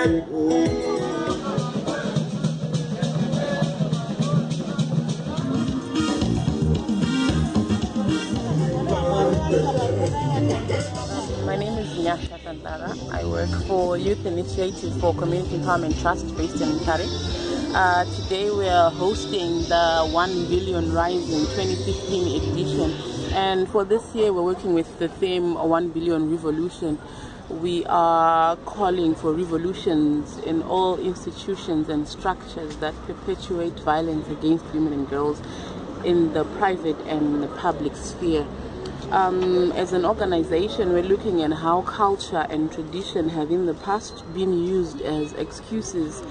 My name is Nyasha Tantara. I work for Youth Initiative for Community Empowerment Trust based in Mutare. Uh, today we are hosting the 1 Billion Rising 2015 edition and for this year we're working with the theme 1 Billion Revolution. We are calling for revolutions in all institutions and structures that perpetuate violence against women and girls in the private and the public sphere. Um, as an organization, we're looking at how culture and tradition have in the past been used as excuses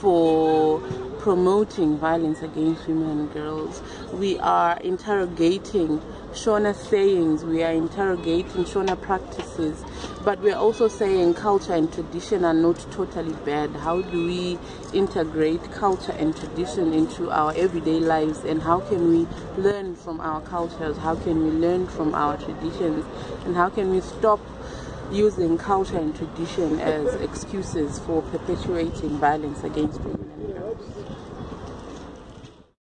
for promoting violence against women and girls. We are interrogating Shona sayings, we are interrogating Shona practices, but we're also saying culture and tradition are not totally bad. How do we integrate culture and tradition into our everyday lives and how can we learn from our cultures? How can we learn from our traditions? And how can we stop using culture and tradition as excuses for perpetuating violence against women and girls.